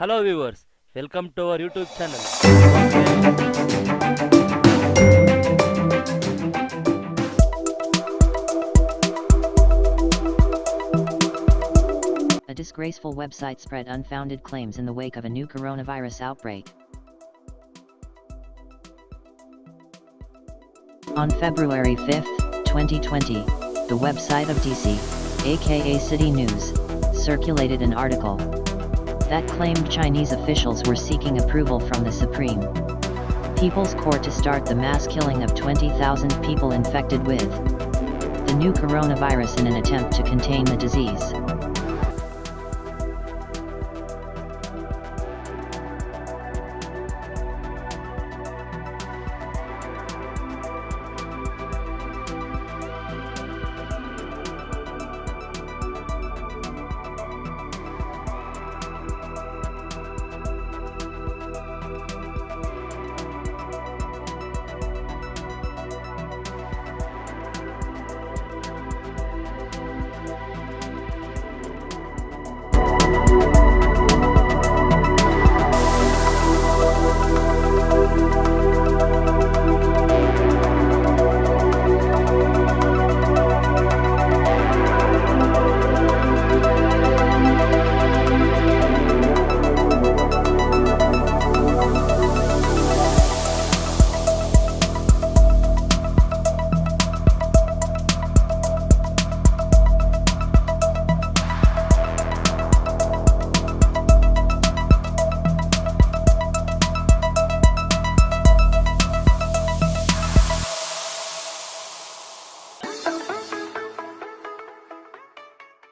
Hello viewers, welcome to our YouTube channel. A disgraceful website spread unfounded claims in the wake of a new coronavirus outbreak. On February 5, 2020, the website of DC, aka City News, circulated an article that claimed Chinese officials were seeking approval from the Supreme People's Court to start the mass killing of 20,000 people infected with the new coronavirus in an attempt to contain the disease.